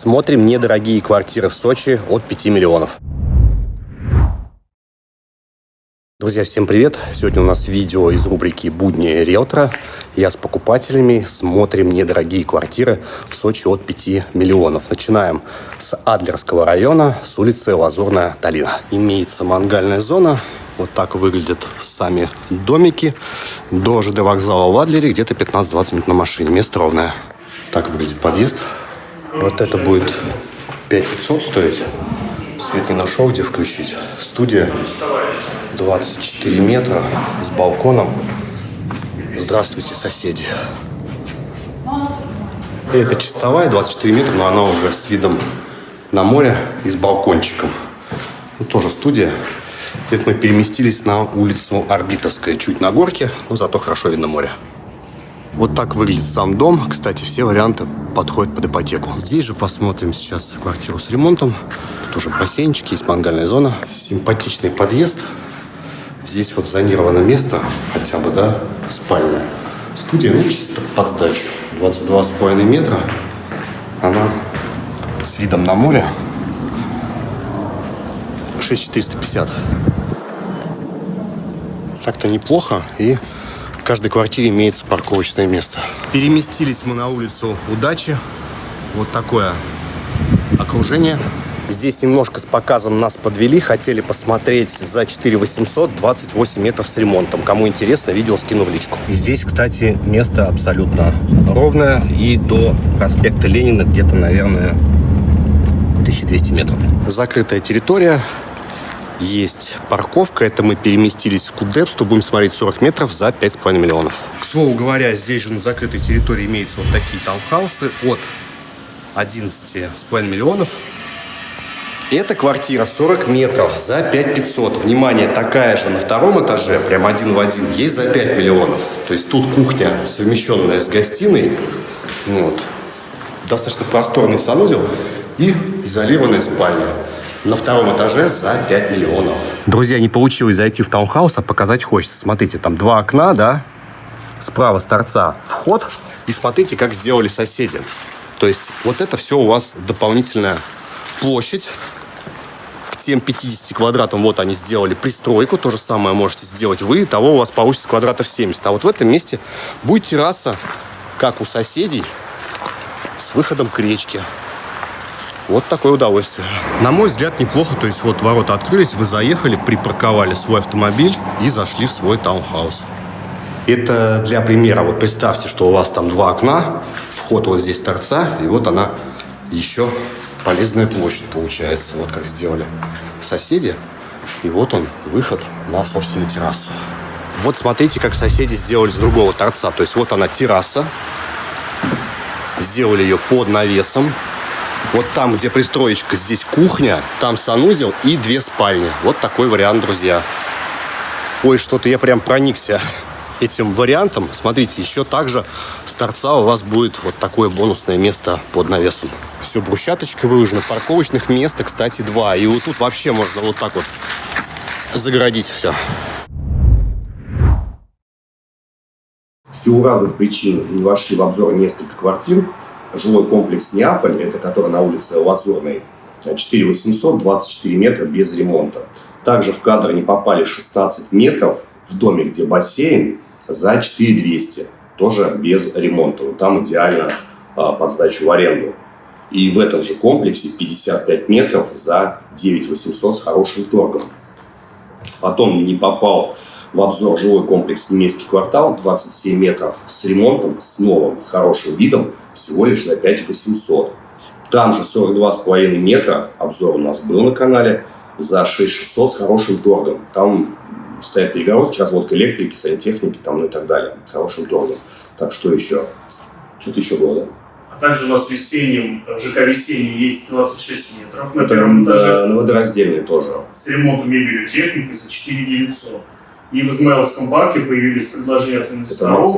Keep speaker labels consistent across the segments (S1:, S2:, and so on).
S1: Смотрим недорогие квартиры в Сочи от 5 миллионов. Друзья, всем привет! Сегодня у нас видео из рубрики «Будни риэлтора». Я с покупателями смотрим недорогие квартиры в Сочи от 5 миллионов. Начинаем с Адлерского района, с улицы Лазурная долина. Имеется мангальная зона. Вот так выглядят сами домики. До ЖД вокзала в Адлере где-то 15-20 минут на машине. Место ровное. Так выглядит подъезд. Вот это будет 5500 стоить. Свет не нашел, где включить. Студия 24 метра с балконом. Здравствуйте, соседи. Это чистовая, 24 метра, но она уже с видом на море и с балкончиком. Ну, тоже студия. Это мы переместились на улицу Орбитовская, чуть на горке, но зато хорошо видно море. Вот так выглядит сам дом. Кстати, все варианты подходят под ипотеку. Здесь же посмотрим сейчас квартиру с ремонтом. Тут уже бассейнчик, есть мангальная зона. Симпатичный подъезд. Здесь вот зонировано место, хотя бы, да, спальная. Студия, ну, чисто под сдачу. 22,5 метра. Она с видом на море. 6450. Так-то неплохо. И каждой квартире имеется парковочное место. Переместились мы на улицу Удачи. Вот такое окружение. Здесь немножко с показом нас подвели. Хотели посмотреть за 4 800 28 метров с ремонтом. Кому интересно, видео скину в личку. Здесь, кстати, место абсолютно ровное. И до проспекта Ленина где-то, наверное, 1200 метров. Закрытая территория. Есть парковка. Это мы переместились в Кудепсту. Будем смотреть 40 метров за 5,5 миллионов. К слову говоря, здесь же на закрытой территории имеются вот такие таунхаусы от 11,5 миллионов эта квартира 40 метров за 5 500. Внимание, такая же на втором этаже, прям один в один, есть за 5 миллионов. То есть тут кухня, совмещенная с гостиной. Вот. Достаточно просторный санузел и изолированная спальня. На втором этаже за 5 миллионов. Друзья, не получилось зайти в таунхаус, а показать хочется. Смотрите, там два окна, да? Справа с торца вход. И смотрите, как сделали соседи. То есть вот это все у вас дополнительная площадь тем 50 квадратам вот они сделали пристройку. То же самое можете сделать вы. Того у вас получится квадратов 70. А вот в этом месте будет терраса, как у соседей, с выходом к речке. Вот такое удовольствие. На мой взгляд, неплохо. То есть вот ворота открылись, вы заехали, припарковали свой автомобиль и зашли в свой таунхаус. Это для примера. Вот представьте, что у вас там два окна, вход вот здесь торца, и вот она еще полезная площадь получается. Вот как сделали соседи. И вот он, выход на собственную террасу. Вот смотрите, как соседи сделали с другого торца. То есть вот она терраса. Сделали ее под навесом. Вот там, где пристроечка, здесь кухня, там санузел и две спальни. Вот такой вариант, друзья. Ой, что-то я прям проникся этим вариантом. Смотрите, еще также с торца у вас будет вот такое бонусное место под навесом. Все брусчаточкой выложено. Парковочных мест, кстати, два. И вот тут вообще можно вот так вот загородить все. В силу разных причин не вошли в обзор несколько квартир. Жилой комплекс Неаполь, это который на улице Лазурной, 4 800, 24 метра без ремонта. Также в кадр не попали 16 метров в доме, где бассейн, за 4200, тоже без ремонта. Вот там идеально а, под сдачу в аренду. И в этом же комплексе 55 метров за 9800 с хорошим торгом. Потом не попал в обзор жилой комплекс немецкий квартал, 27 метров с ремонтом, с новым, с хорошим видом, всего лишь за 5800. Там же 42,5 метра, обзор у нас был на канале, за 6600 с хорошим торгом. Там стоят перегородки, разводка электрики, сантехники там, ну и так далее, с хорошим торгом. Так, что еще? Что-то еще было, да?
S2: А также у нас в весеннем, в ЖК весенний есть 26 метров
S1: на первом этаже. На водораздельный тоже.
S2: С ремонтом мебелью техники за 4 900. И в Измайловском парке появились предложения от инвесторов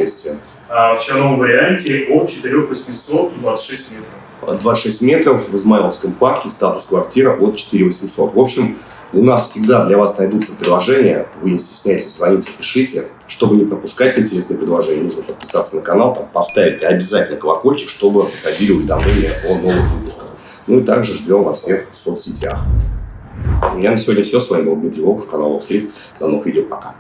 S2: а в черном варианте от 4 800 26 метров.
S1: 26 метров в Измайловском парке, статус квартира от 4 800. В общем, у нас всегда для вас найдутся предложения. Вы не стесняйтесь, звоните, пишите. Чтобы не пропускать интересные предложения, нужно подписаться на канал, там, поставить обязательно колокольчик, чтобы приходили уведомления о новых выпусках. Ну и также ждем во всех соцсетях. У меня на сегодня все. С вами был Дмитрий Волков, канал Wall Street. До новых видео. Пока.